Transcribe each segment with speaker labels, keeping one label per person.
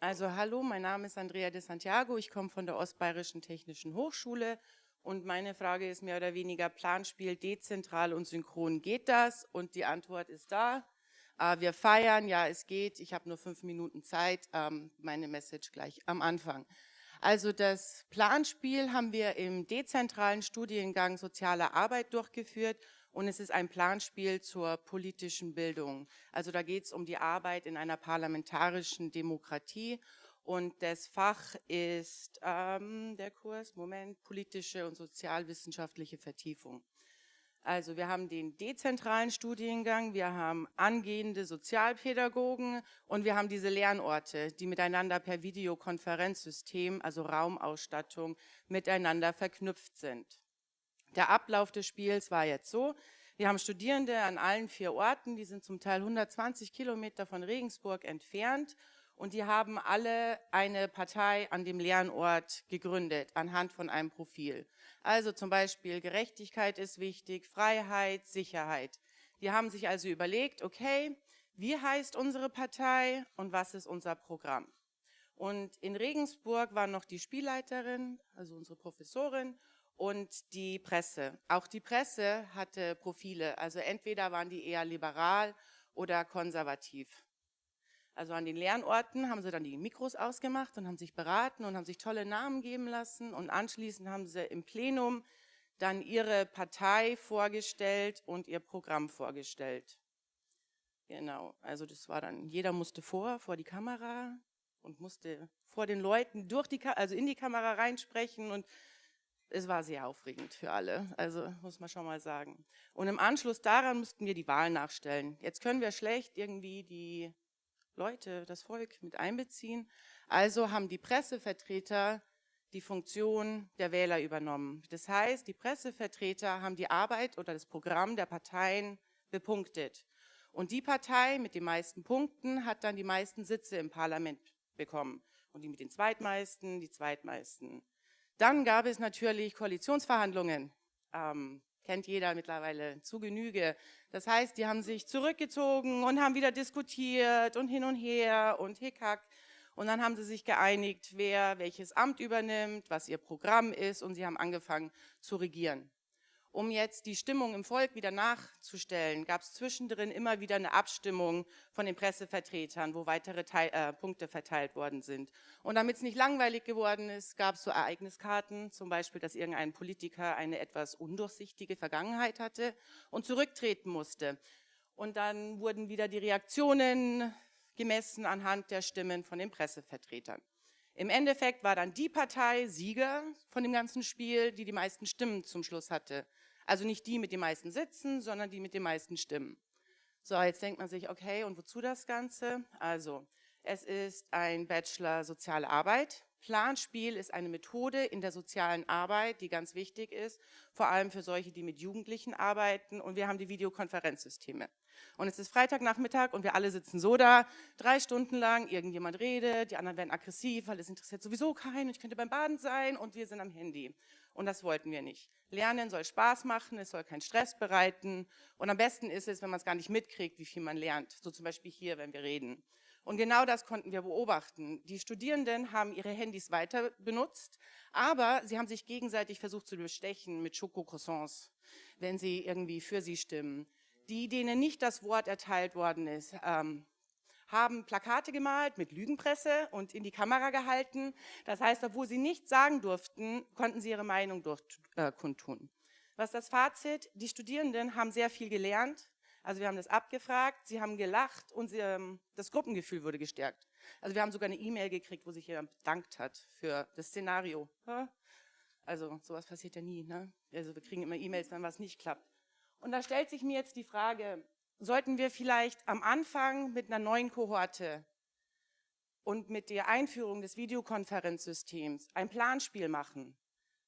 Speaker 1: Also hallo, mein Name ist Andrea de Santiago, ich komme von der Ostbayerischen Technischen Hochschule und meine Frage ist mehr oder weniger Planspiel, dezentral und synchron, geht das? Und die Antwort ist da. Äh, wir feiern, ja es geht, ich habe nur fünf Minuten Zeit, ähm, meine Message gleich am Anfang. Also das Planspiel haben wir im dezentralen Studiengang Soziale Arbeit durchgeführt und es ist ein Planspiel zur politischen Bildung. Also da geht es um die Arbeit in einer parlamentarischen Demokratie und das Fach ist ähm, der Kurs, Moment, politische und sozialwissenschaftliche Vertiefung. Also wir haben den dezentralen Studiengang, wir haben angehende Sozialpädagogen und wir haben diese Lernorte, die miteinander per Videokonferenzsystem, also Raumausstattung, miteinander verknüpft sind. Der Ablauf des Spiels war jetzt so, wir haben Studierende an allen vier Orten, die sind zum Teil 120 Kilometer von Regensburg entfernt und die haben alle eine Partei an dem Lernort gegründet, anhand von einem Profil. Also zum Beispiel Gerechtigkeit ist wichtig, Freiheit, Sicherheit. Die haben sich also überlegt, okay, wie heißt unsere Partei und was ist unser Programm? Und in Regensburg war noch die Spielleiterin, also unsere Professorin, und die Presse. Auch die Presse hatte Profile, also entweder waren die eher liberal oder konservativ. Also an den Lernorten haben sie dann die Mikros ausgemacht und haben sich beraten und haben sich tolle Namen geben lassen und anschließend haben sie im Plenum dann ihre Partei vorgestellt und ihr Programm vorgestellt. Genau, also das war dann, jeder musste vor, vor die Kamera und musste vor den Leuten durch die, also in die Kamera reinsprechen und es war sehr aufregend für alle, also muss man schon mal sagen. Und im Anschluss daran mussten wir die Wahl nachstellen. Jetzt können wir schlecht irgendwie die Leute, das Volk mit einbeziehen. Also haben die Pressevertreter die Funktion der Wähler übernommen. Das heißt, die Pressevertreter haben die Arbeit oder das Programm der Parteien bepunktet. Und die Partei mit den meisten Punkten hat dann die meisten Sitze im Parlament bekommen. Und die mit den zweitmeisten, die zweitmeisten. Dann gab es natürlich Koalitionsverhandlungen. Ähm, kennt jeder mittlerweile zu Genüge. Das heißt, die haben sich zurückgezogen und haben wieder diskutiert und hin und her und hickhack. Und dann haben sie sich geeinigt, wer welches Amt übernimmt, was ihr Programm ist und sie haben angefangen zu regieren. Um jetzt die Stimmung im Volk wieder nachzustellen, gab es zwischendrin immer wieder eine Abstimmung von den Pressevertretern, wo weitere Teil, äh, Punkte verteilt worden sind. Und damit es nicht langweilig geworden ist, gab es so Ereigniskarten, zum Beispiel, dass irgendein Politiker eine etwas undurchsichtige Vergangenheit hatte und zurücktreten musste. Und dann wurden wieder die Reaktionen gemessen anhand der Stimmen von den Pressevertretern. Im Endeffekt war dann die Partei Sieger von dem ganzen Spiel, die die meisten Stimmen zum Schluss hatte. Also nicht die mit den meisten Sitzen, sondern die mit den meisten Stimmen. So, jetzt denkt man sich, okay, und wozu das Ganze? Also, es ist ein Bachelor Soziale Arbeit. Planspiel ist eine Methode in der sozialen Arbeit, die ganz wichtig ist, vor allem für solche, die mit Jugendlichen arbeiten. Und wir haben die Videokonferenzsysteme. Und es ist Freitagnachmittag und wir alle sitzen so da, drei Stunden lang, irgendjemand redet, die anderen werden aggressiv, weil es interessiert sowieso keinen, ich könnte beim Baden sein und wir sind am Handy. Und das wollten wir nicht. Lernen soll Spaß machen, es soll keinen Stress bereiten und am besten ist es, wenn man es gar nicht mitkriegt, wie viel man lernt. So zum Beispiel hier, wenn wir reden. Und genau das konnten wir beobachten. Die Studierenden haben ihre Handys weiter benutzt, aber sie haben sich gegenseitig versucht zu bestechen mit Schokocroissants, wenn sie irgendwie für sie stimmen die, denen nicht das Wort erteilt worden ist, ähm, haben Plakate gemalt mit Lügenpresse und in die Kamera gehalten. Das heißt, obwohl sie nichts sagen durften, konnten sie ihre Meinung durch, äh, kundtun. Was das Fazit? Die Studierenden haben sehr viel gelernt. Also wir haben das abgefragt, sie haben gelacht und sie, ähm, das Gruppengefühl wurde gestärkt. Also wir haben sogar eine E-Mail gekriegt, wo sich jemand bedankt hat für das Szenario. Also sowas passiert ja nie. Ne? Also wir kriegen immer E-Mails, wenn was nicht klappt. Und da stellt sich mir jetzt die Frage, sollten wir vielleicht am Anfang mit einer neuen Kohorte und mit der Einführung des Videokonferenzsystems ein Planspiel machen?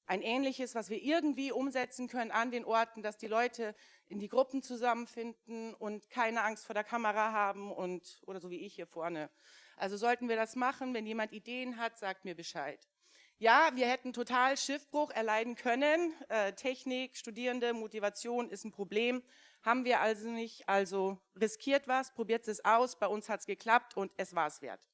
Speaker 1: Ein ähnliches, was wir irgendwie umsetzen können an den Orten, dass die Leute in die Gruppen zusammenfinden und keine Angst vor der Kamera haben und oder so wie ich hier vorne. Also sollten wir das machen, wenn jemand Ideen hat, sagt mir Bescheid. Ja, wir hätten total Schiffbruch erleiden können. Äh, Technik, Studierende, Motivation ist ein Problem. Haben wir also nicht, also riskiert was, probiert es aus, bei uns hat es geklappt und es war es wert.